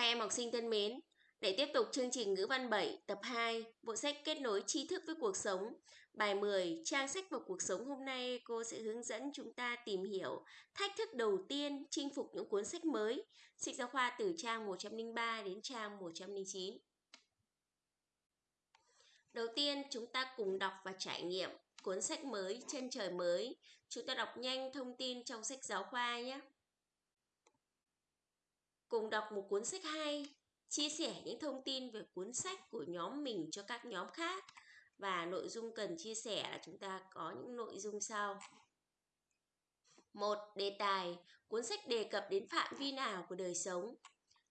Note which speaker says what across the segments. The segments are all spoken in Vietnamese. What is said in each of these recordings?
Speaker 1: Các em học sinh thân mến, để tiếp tục chương trình ngữ văn 7 tập 2, bộ sách kết nối tri thức với cuộc sống, bài 10, trang sách và cuộc sống hôm nay cô sẽ hướng dẫn chúng ta tìm hiểu thách thức đầu tiên chinh phục những cuốn sách mới, sách giáo khoa từ trang 103 đến trang 109. Đầu tiên, chúng ta cùng đọc và trải nghiệm cuốn sách mới Chân trời mới. Chúng ta đọc nhanh thông tin trong sách giáo khoa nhé cùng đọc một cuốn sách hay, chia sẻ những thông tin về cuốn sách của nhóm mình cho các nhóm khác và nội dung cần chia sẻ là chúng ta có những nội dung sau. một Đề tài, cuốn sách đề cập đến phạm vi nào của đời sống.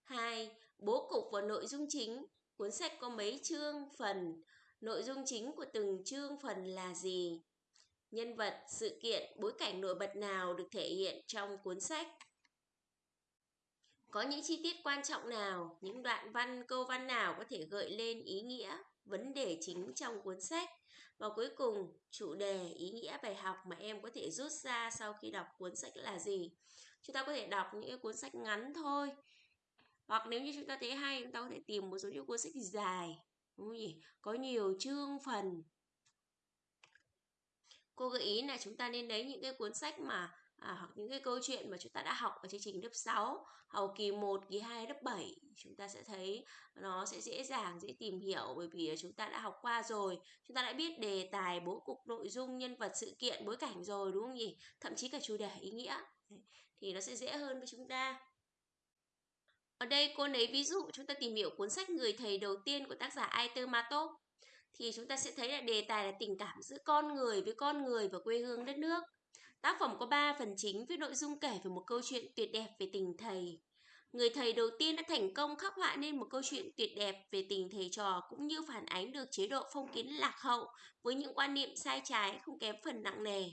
Speaker 1: 2. Bố cục và nội dung chính, cuốn sách có mấy chương, phần, nội dung chính của từng chương phần là gì? Nhân vật, sự kiện, bối cảnh nổi bật nào được thể hiện trong cuốn sách? Có những chi tiết quan trọng nào, những đoạn văn, câu văn nào có thể gợi lên ý nghĩa, vấn đề chính trong cuốn sách? Và cuối cùng, chủ đề, ý nghĩa bài học mà em có thể rút ra sau khi đọc cuốn sách là gì? Chúng ta có thể đọc những cuốn sách ngắn thôi. Hoặc nếu như chúng ta thấy hay, chúng ta có thể tìm một số những cuốn sách dài, đúng không nhỉ? Có nhiều chương phần. Cô gợi ý là chúng ta nên lấy những cái cuốn sách mà à, hoặc những cái câu chuyện mà chúng ta đã học ở chương trình lớp 6 học kỳ 1, kỳ 2, lớp 7 chúng ta sẽ thấy nó sẽ dễ dàng, dễ tìm hiểu bởi vì chúng ta đã học qua rồi. Chúng ta đã biết đề tài, bố cục, nội dung, nhân vật, sự kiện, bối cảnh rồi đúng không nhỉ? Thậm chí cả chủ đề, ý nghĩa. Thì nó sẽ dễ hơn với chúng ta. Ở đây cô lấy ví dụ chúng ta tìm hiểu cuốn sách Người thầy đầu tiên của tác giả Aiter Matop. Thì chúng ta sẽ thấy là đề tài là tình cảm giữa con người với con người và quê hương đất nước. Tác phẩm có 3 phần chính với nội dung kể về một câu chuyện tuyệt đẹp về tình thầy. Người thầy đầu tiên đã thành công khắc họa nên một câu chuyện tuyệt đẹp về tình thầy trò cũng như phản ánh được chế độ phong kiến lạc hậu với những quan niệm sai trái không kém phần nặng nề.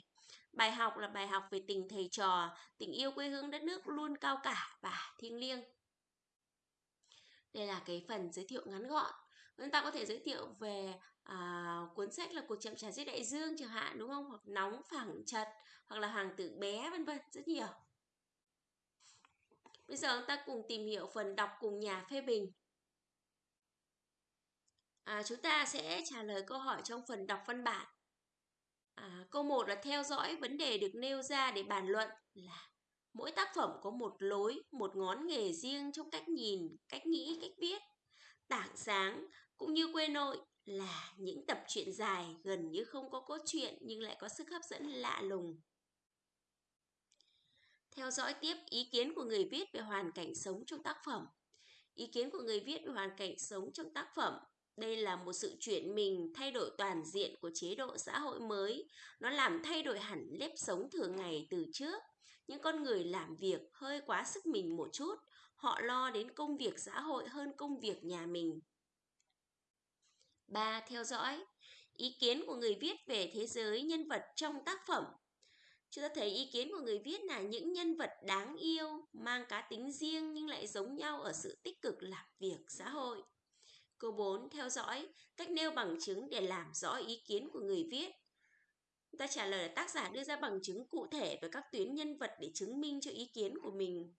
Speaker 1: Bài học là bài học về tình thầy trò, tình yêu quê hương đất nước luôn cao cả và thiêng liêng. Đây là cái phần giới thiệu ngắn gọn. Chúng ta có thể giới thiệu về à, cuốn sách là cuộc chậm trà dưới đại dương chẳng hạn đúng không? Hoặc nóng phẳng chật hoặc là hoàng tử bé vân vân rất nhiều. Bây giờ chúng ta cùng tìm hiểu phần đọc cùng nhà phê bình. À, chúng ta sẽ trả lời câu hỏi trong phần đọc văn bản. À, câu 1 là theo dõi vấn đề được nêu ra để bàn luận là mỗi tác phẩm có một lối một ngón nghề riêng trong cách nhìn cách nghĩ cách viết. Tảng sáng cũng như quê nội là những tập truyện dài gần như không có cốt truyện nhưng lại có sức hấp dẫn lạ lùng. Theo dõi tiếp ý kiến của người viết về hoàn cảnh sống trong tác phẩm. Ý kiến của người viết về hoàn cảnh sống trong tác phẩm, đây là một sự chuyển mình, thay đổi toàn diện của chế độ xã hội mới. Nó làm thay đổi hẳn nếp sống thường ngày từ trước. Những con người làm việc hơi quá sức mình một chút. Họ lo đến công việc xã hội hơn công việc nhà mình. 3. Theo dõi Ý kiến của người viết về thế giới nhân vật trong tác phẩm Chúng ta thấy ý kiến của người viết là những nhân vật đáng yêu, mang cá tính riêng nhưng lại giống nhau ở sự tích cực làm việc xã hội. Câu 4. Theo dõi cách nêu bằng chứng để làm rõ ý kiến của người viết. Chúng ta trả lời là tác giả đưa ra bằng chứng cụ thể về các tuyến nhân vật để chứng minh cho ý kiến của mình.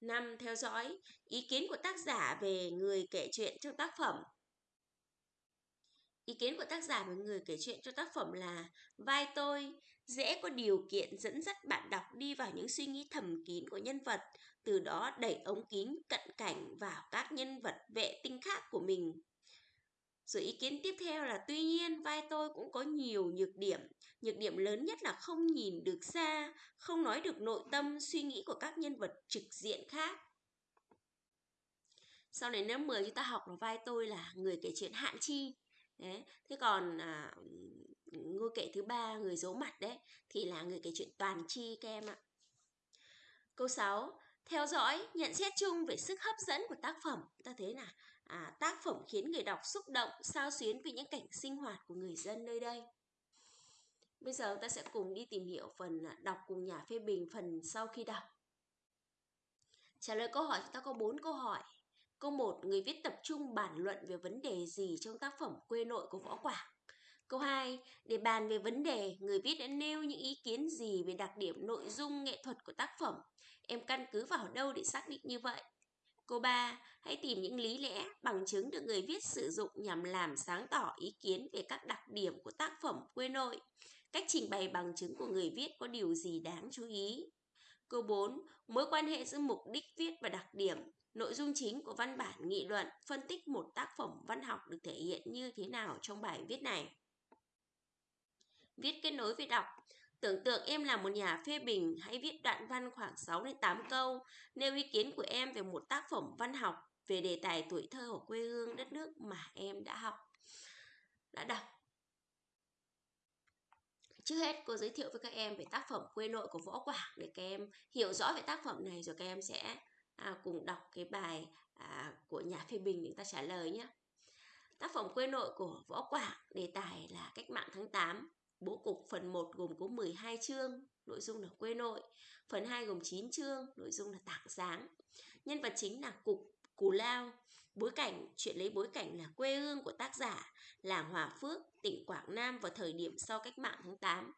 Speaker 1: 5. Theo dõi ý kiến của tác giả về người kể chuyện trong tác phẩm. Ý kiến của tác giả và người kể chuyện cho tác phẩm là vai tôi dễ có điều kiện dẫn dắt bạn đọc đi vào những suy nghĩ thầm kín của nhân vật, từ đó đẩy ống kính cận cảnh vào các nhân vật vệ tinh khác của mình. Rồi ý kiến tiếp theo là tuy nhiên vai tôi cũng có nhiều nhược điểm. Nhược điểm lớn nhất là không nhìn được xa, không nói được nội tâm, suy nghĩ của các nhân vật trực diện khác. Sau này lớp 10 chúng ta học là vai tôi là người kể chuyện hạn chi. Đấy. Thế còn à, ngôi kệ thứ ba người giấu mặt đấy thì là người kể chuyện toàn chi các em ạ. Câu 6. Theo dõi, nhận xét chung về sức hấp dẫn của tác phẩm. Ta thấy là à, tác phẩm khiến người đọc xúc động, sao xuyến vì những cảnh sinh hoạt của người dân nơi đây. Bây giờ ta sẽ cùng đi tìm hiểu phần à, đọc cùng nhà phê bình phần sau khi đọc. Trả lời câu hỏi chúng ta có 4 câu hỏi. Câu 1. Người viết tập trung bản luận về vấn đề gì trong tác phẩm quê nội của Võ Quảng? Câu 2. Để bàn về vấn đề, người viết đã nêu những ý kiến gì về đặc điểm nội dung nghệ thuật của tác phẩm? Em căn cứ vào đâu để xác định như vậy? Câu 3. Hãy tìm những lý lẽ, bằng chứng được người viết sử dụng nhằm làm sáng tỏ ý kiến về các đặc điểm của tác phẩm quê nội. Cách trình bày bằng chứng của người viết có điều gì đáng chú ý? Câu 4. Mối quan hệ giữa mục đích viết và đặc điểm. Nội dung chính của văn bản nghị luận phân tích một tác phẩm văn học được thể hiện như thế nào trong bài viết này. Viết kết nối với đọc. Tưởng tượng em là một nhà phê bình, hãy viết đoạn văn khoảng 6 đến 8 câu, nêu ý kiến của em về một tác phẩm văn học về đề tài tuổi thơ của quê hương đất nước mà em đã học, đã đọc. Trước hết, cô giới thiệu với các em về tác phẩm quê nội của Võ Quảng để các em hiểu rõ về tác phẩm này rồi các em sẽ à, cùng đọc cái bài à, của nhà phê bình để ta trả lời nhé. Tác phẩm quê nội của Võ Quảng đề tài là cách mạng tháng 8 Bố cục phần 1 gồm có 12 chương, nội dung là quê nội. Phần 2 gồm 9 chương, nội dung là tảng sáng. Nhân vật chính là cục Cù Lao. Bối cảnh, chuyện lấy bối cảnh là quê hương của tác giả, làng Hòa Phước, tỉnh Quảng Nam vào thời điểm sau cách mạng tháng 8.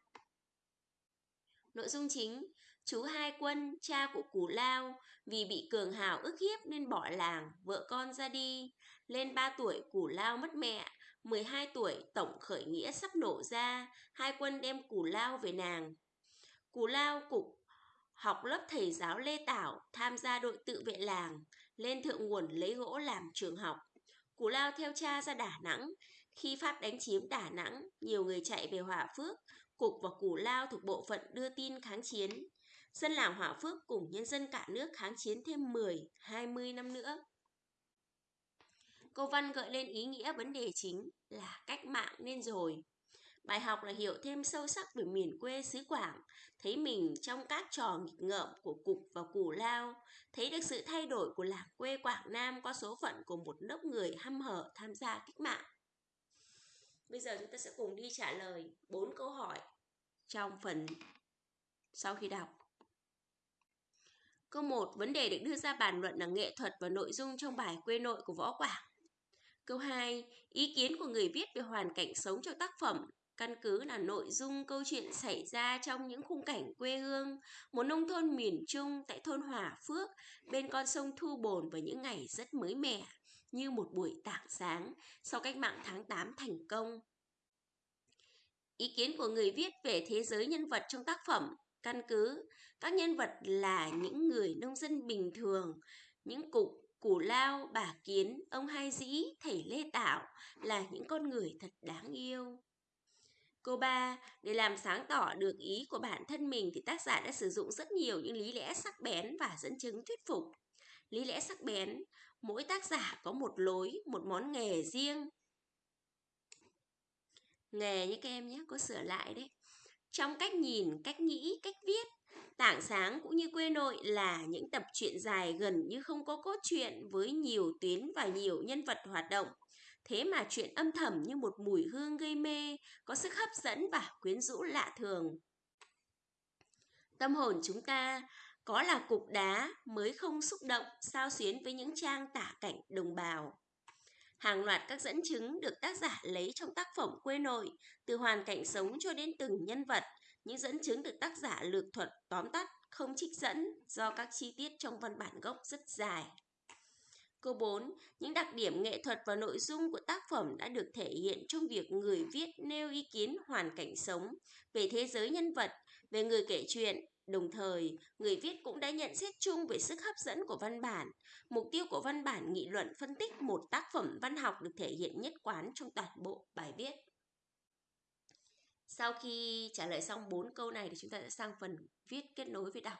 Speaker 1: Nội dung chính, chú Hai Quân, cha của Cù Lao, vì bị cường hào ức hiếp nên bỏ làng, vợ con ra đi. Lên 3 tuổi Cù Lao mất mẹ, 12 tuổi tổng khởi nghĩa sắp nổ ra, hai quân đem cù lao về nàng. cù lao cục học lớp thầy giáo Lê Tảo tham gia đội tự vệ làng, lên thượng nguồn lấy gỗ làm trường học. cù lao theo cha ra Đà Nẵng. Khi Pháp đánh chiếm Đà Nẵng, nhiều người chạy về Hòa Phước, Cục và cù Lao thuộc bộ phận đưa tin kháng chiến. Dân làng Hòa Phước cùng nhân dân cả nước kháng chiến thêm 10, 20 năm nữa. Câu văn gợi lên ý nghĩa vấn đề chính là cách mạng nên rồi. Bài học là hiểu thêm sâu sắc về miền quê xứ Quảng, thấy mình trong các trò nghịch ngợm của Cục và Củ Lao, thấy được sự thay đổi của làng quê Quảng Nam qua số phận của một lớp người hăm hở tham gia cách mạng. Bây giờ chúng ta sẽ cùng đi trả lời bốn câu hỏi trong phần sau khi đọc. Câu 1. Vấn đề được đưa ra bàn luận là nghệ thuật và nội dung trong bài quê nội của Võ Quảng. Câu 2. Ý kiến của người viết về hoàn cảnh sống trong tác phẩm căn cứ là nội dung câu chuyện xảy ra trong những khung cảnh quê hương, một nông thôn miền Trung tại thôn Hòa Phước, bên con sông Thu Bồn vào những ngày rất mới mẻ, như một buổi tảng sáng sau cách mạng tháng 8 thành công. Ý kiến của người viết về thế giới nhân vật trong tác phẩm căn cứ các nhân vật là những người nông dân bình thường, những cục Củ Lao, bà Kiến, ông Hai Dĩ, thầy Lê Tạo là những con người thật đáng yêu. cô ba Để làm sáng tỏ được ý của bản thân mình thì tác giả đã sử dụng rất nhiều những lý lẽ sắc bén và dẫn chứng thuyết phục. Lý lẽ sắc bén, mỗi tác giả có một lối, một món nghề riêng. Nghề như các em nhé, có sửa lại đấy. Trong cách nhìn, cách nghĩ, cách viết Tảng sáng cũng như quê nội là những tập truyện dài gần như không có cốt truyện với nhiều tuyến và nhiều nhân vật hoạt động. Thế mà chuyện âm thầm như một mùi hương gây mê, có sức hấp dẫn và quyến rũ lạ thường. Tâm hồn chúng ta có là cục đá mới không xúc động sao xuyến với những trang tả cảnh đồng bào. Hàng loạt các dẫn chứng được tác giả lấy trong tác phẩm quê nội, từ hoàn cảnh sống cho đến từng nhân vật, những dẫn chứng được tác giả lược thuật tóm tắt, không trích dẫn do các chi tiết trong văn bản gốc rất dài. Câu 4. Những đặc điểm nghệ thuật và nội dung của tác phẩm đã được thể hiện trong việc người viết nêu ý kiến hoàn cảnh sống về thế giới nhân vật, về người kể chuyện. Đồng thời, người viết cũng đã nhận xét chung về sức hấp dẫn của văn bản. Mục tiêu của văn bản nghị luận phân tích một tác phẩm văn học được thể hiện nhất quán trong toàn bộ bài viết. Sau khi trả lời xong 4 câu này thì chúng ta sẽ sang phần viết kết nối với đọc.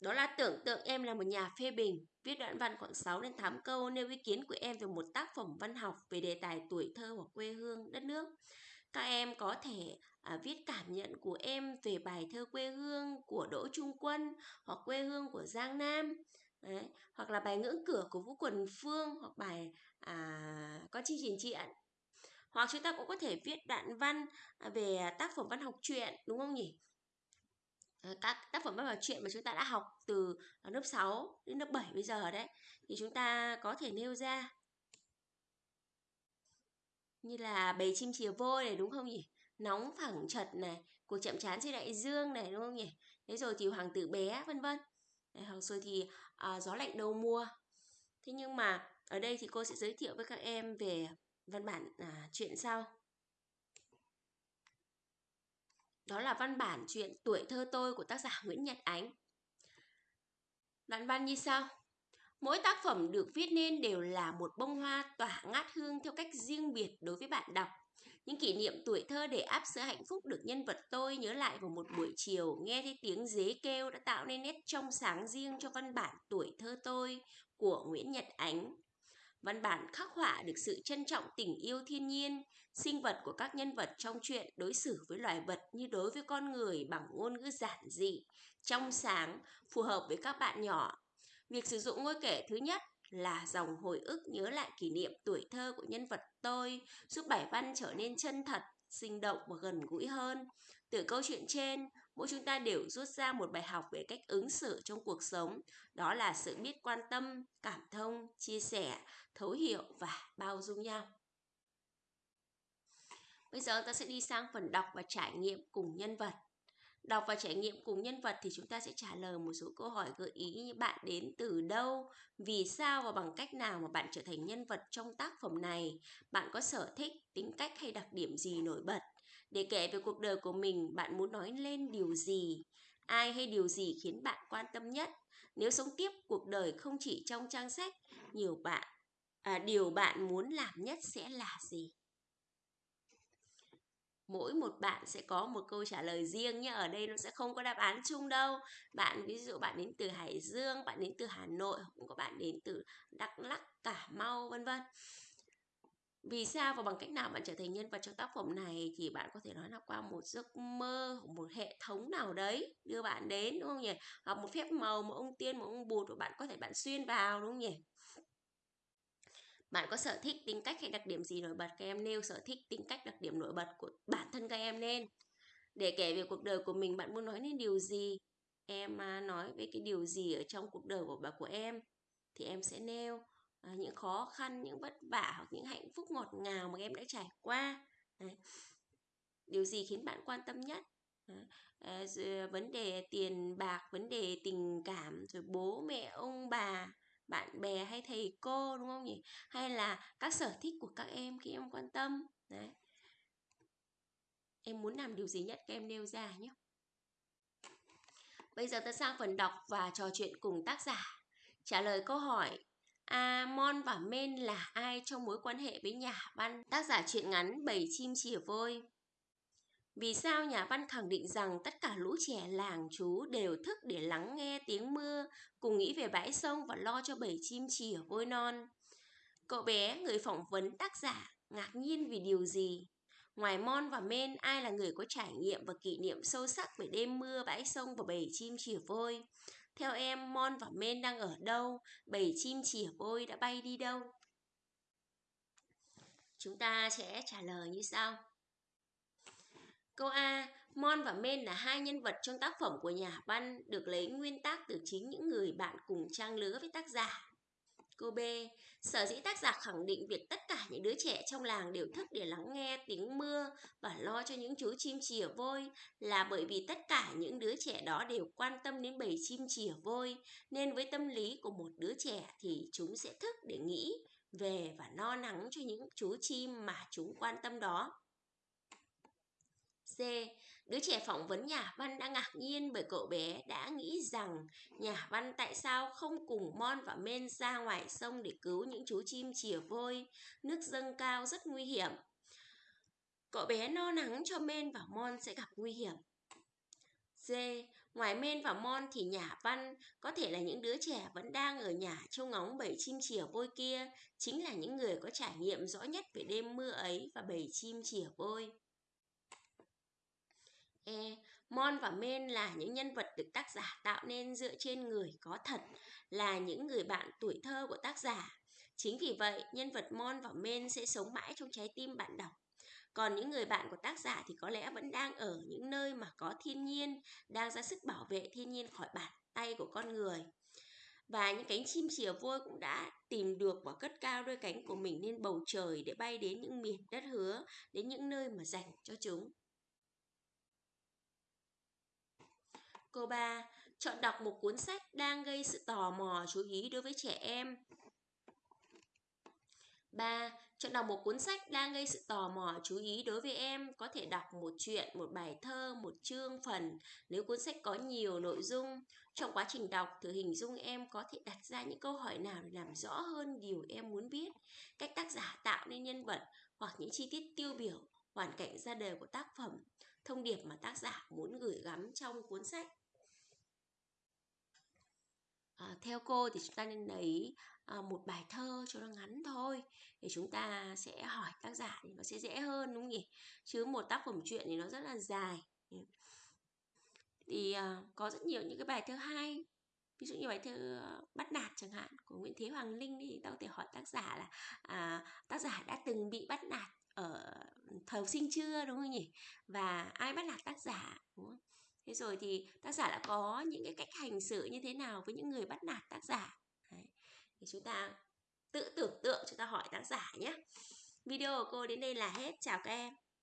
Speaker 1: Đó là tưởng tượng em là một nhà phê bình, viết đoạn văn khoảng 6 đến 8 câu nêu ý kiến của em về một tác phẩm văn học về đề tài tuổi thơ hoặc quê hương đất nước. Các em có thể à, viết cảm nhận của em về bài thơ quê hương của Đỗ Trung Quân hoặc quê hương của Giang Nam. Đấy, hoặc là bài ngưỡng cửa của Vũ Quần Phương hoặc bài à, con chi trình triện hoặc chúng ta cũng có thể viết đoạn văn à, về tác phẩm văn học truyện đúng không nhỉ? Ờ, các tác phẩm văn học truyện mà chúng ta đã học từ lớp 6 đến lớp 7 bây giờ đấy thì chúng ta có thể nêu ra như là bầy chim chìa vôi này đúng không nhỉ nóng phẳng chật này cuộc chậm chán trên đại dương này đúng không nhỉ thế rồi thì hoàng tử bé vân vân hoặc rồi thì à, gió lạnh đầu mùa Thế nhưng mà ở đây thì cô sẽ giới thiệu với các em về văn bản à, chuyện sau. Đó là văn bản chuyện Tuổi thơ tôi của tác giả Nguyễn Nhật Ánh. Đoạn văn như sau. Mỗi tác phẩm được viết nên đều là một bông hoa tỏa ngát hương theo cách riêng biệt đối với bạn đọc. Những kỷ niệm tuổi thơ để áp sữa hạnh phúc được nhân vật tôi nhớ lại vào một buổi chiều nghe thấy tiếng dế kêu đã tạo nên nét trong sáng riêng cho văn bản tuổi thơ tôi của Nguyễn Nhật Ánh. Văn bản khắc họa được sự trân trọng tình yêu thiên nhiên, sinh vật của các nhân vật trong truyện đối xử với loài vật như đối với con người bằng ngôn ngữ giản dị, trong sáng, phù hợp với các bạn nhỏ. Việc sử dụng ngôi kể thứ nhất là dòng hồi ức nhớ lại kỷ niệm tuổi thơ của nhân vật tôi, giúp bài văn trở nên chân thật, sinh động và gần gũi hơn. Từ câu chuyện trên, mỗi chúng ta đều rút ra một bài học về cách ứng xử trong cuộc sống, đó là sự biết quan tâm, cảm thông, chia sẻ, thấu hiểu và bao dung nhau. Bây giờ ta sẽ đi sang phần đọc và trải nghiệm cùng nhân vật. Đọc và trải nghiệm cùng nhân vật thì chúng ta sẽ trả lời một số câu hỏi gợi ý như bạn đến từ đâu, vì sao và bằng cách nào mà bạn trở thành nhân vật trong tác phẩm này, bạn có sở thích, tính cách hay đặc điểm gì nổi bật. Để kể về cuộc đời của mình, bạn muốn nói lên điều gì, ai hay điều gì khiến bạn quan tâm nhất. Nếu sống tiếp cuộc đời không chỉ trong trang sách, nhiều bạn à, điều bạn muốn làm nhất sẽ là gì? Mỗi một bạn sẽ có một câu trả lời riêng nhé ở đây nó sẽ không có đáp án chung đâu. Bạn ví dụ bạn đến từ Hải Dương, bạn đến từ Hà Nội cũng có bạn đến từ Đắk lắc Cà Mau, vân vân. Vì sao và bằng cách nào bạn trở thành nhân vật trong tác phẩm này thì bạn có thể nói là qua một giấc mơ, một hệ thống nào đấy đưa bạn đến, đúng không nhỉ? Hoặc một phép màu một ông tiên một ông bụt của bạn có thể bạn xuyên vào, đúng không nhỉ? Bạn có sở thích, tính cách hay đặc điểm gì nổi bật? Các em nêu sở thích, tính cách, đặc điểm nổi bật của bản thân các em lên. Để kể về cuộc đời của mình, bạn muốn nói nên điều gì? Em à, nói về cái điều gì ở trong cuộc đời của bà của em thì em sẽ nêu à, những khó khăn, những vất vả hoặc những hạnh phúc ngọt ngào mà em đã trải qua. Đấy. Điều gì khiến bạn quan tâm nhất? Ờ, vấn đề tiền bạc, vấn đề tình cảm, rồi bố mẹ, ông bà, bạn bè hay thầy cô, đúng không nhỉ? Hay là các sở thích của các em khi em quan tâm? Đấy. Em muốn làm điều gì nhất các em nêu ra nhé. Bây giờ ta sang phần đọc và trò chuyện cùng tác giả. Trả lời câu hỏi, A. Mon và Men là ai trong mối quan hệ với nhà văn? Tác giả truyện ngắn bảy chim chìa vôi vì sao nhà văn khẳng định rằng tất cả lũ trẻ làng chú đều thức để lắng nghe tiếng mưa, cùng nghĩ về bãi sông và lo cho bầy chim chỉ ở vôi non? Cậu bé, người phỏng vấn tác giả, ngạc nhiên vì điều gì? Ngoài Mon và Men, ai là người có trải nghiệm và kỷ niệm sâu sắc về đêm mưa, bãi sông và bầy chim chìa vôi? Theo em, Mon và Men đang ở đâu? Bầy chim chìa vôi đã bay đi đâu? Chúng ta sẽ trả lời như sau. Câu A, Mon và Men là hai nhân vật trong tác phẩm của nhà văn được lấy nguyên tác từ chính những người bạn cùng trang lứa với tác giả. Câu B, sở dĩ tác giả khẳng định việc tất cả những đứa trẻ trong làng đều thức để lắng nghe tiếng mưa và lo cho những chú chim chìa vôi là bởi vì tất cả những đứa trẻ đó đều quan tâm đến bầy chim chìa vôi nên với tâm lý của một đứa trẻ thì chúng sẽ thức để nghĩ về và no nắng cho những chú chim mà chúng quan tâm đó. C. Đứa trẻ phỏng vấn nhà văn đã ngạc nhiên bởi cậu bé đã nghĩ rằng nhà văn tại sao không cùng Mon và Men ra ngoài sông để cứu những chú chim chìa vôi, nước dâng cao rất nguy hiểm. Cậu bé no nắng cho Men và Mon sẽ gặp nguy hiểm. D. Ngoài Men và Mon thì nhà văn có thể là những đứa trẻ vẫn đang ở nhà trông ngóng bầy chim chìa vôi kia, chính là những người có trải nghiệm rõ nhất về đêm mưa ấy và bầy chim chìa vôi. E. Mon và Men là những nhân vật được tác giả tạo nên dựa trên người có thật, là những người bạn tuổi thơ của tác giả. Chính vì vậy, nhân vật Mon và Men sẽ sống mãi trong trái tim bạn đọc. Còn những người bạn của tác giả thì có lẽ vẫn đang ở những nơi mà có thiên nhiên, đang ra sức bảo vệ thiên nhiên khỏi bàn tay của con người. Và những cánh chim chìa vôi cũng đã tìm được và cất cao đôi cánh của mình lên bầu trời để bay đến những miền đất hứa, đến những nơi mà dành cho chúng. Câu 3. Chọn đọc một cuốn sách đang gây sự tò mò chú ý đối với trẻ em. 3. Chọn đọc một cuốn sách đang gây sự tò mò chú ý đối với em có thể đọc một chuyện, một bài thơ, một chương phần nếu cuốn sách có nhiều nội dung. Trong quá trình đọc, thử hình dung em có thể đặt ra những câu hỏi nào để làm rõ hơn điều em muốn biết. Cách tác giả tạo nên nhân vật hoặc những chi tiết tiêu biểu, hoàn cảnh ra đời của tác phẩm, thông điệp mà tác giả muốn gửi gắm trong cuốn sách. À, theo cô thì chúng ta nên lấy à, một bài thơ cho nó ngắn thôi để chúng ta sẽ hỏi tác giả thì nó sẽ dễ hơn đúng không nhỉ? Chứ một tác phẩm truyện thì nó rất là dài. Thì à, có rất nhiều những cái bài thơ hay. Ví dụ như bài thơ bắt nạt chẳng hạn của Nguyễn Thế Hoàng Linh thì ta có thể hỏi tác giả là à, tác giả đã từng bị bắt nạt ở ừ, thời sinh chưa đúng không nhỉ? Và ai bắt nạt tác giả đúng không? Thế rồi thì tác giả đã có những cái cách hành xử như thế nào với những người bắt nạt tác giả? Đấy. thì chúng ta tự tưởng tượng, chúng ta hỏi tác giả nhé. Video của cô đến đây là hết. Chào các em.